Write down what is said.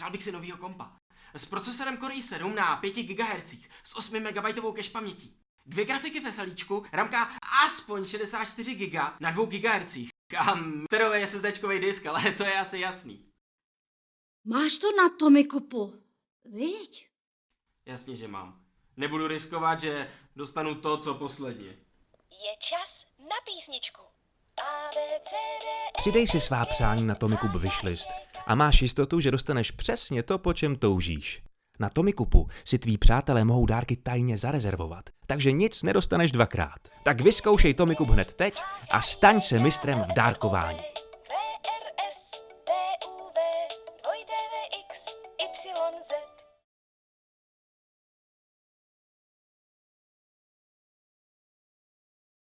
Přál bych si novýho kompa. S procesorem Core i7 na 5 GHz s 8 MB cache pamětí. Dvě grafiky v SLIčku, ramka aspoň 64 GB na 2 GHz. A terový SSDčkový disk, ale to je asi jasný. Máš to na Tomikupu, viď? Jasně, že mám. Nebudu riskovat, že dostanu to, co posledně. Je čas na písničku. Přidej si svá přání na Tomikub wishlist a máš jistotu, že dostaneš přesně to, po čem toužíš. Na Tomikupu si tví přátelé mohou dárky tajně zarezervovat, takže nic nedostaneš dvakrát. Tak vyzkoušej Tomikup hned teď a staň se mistrem v dárkování.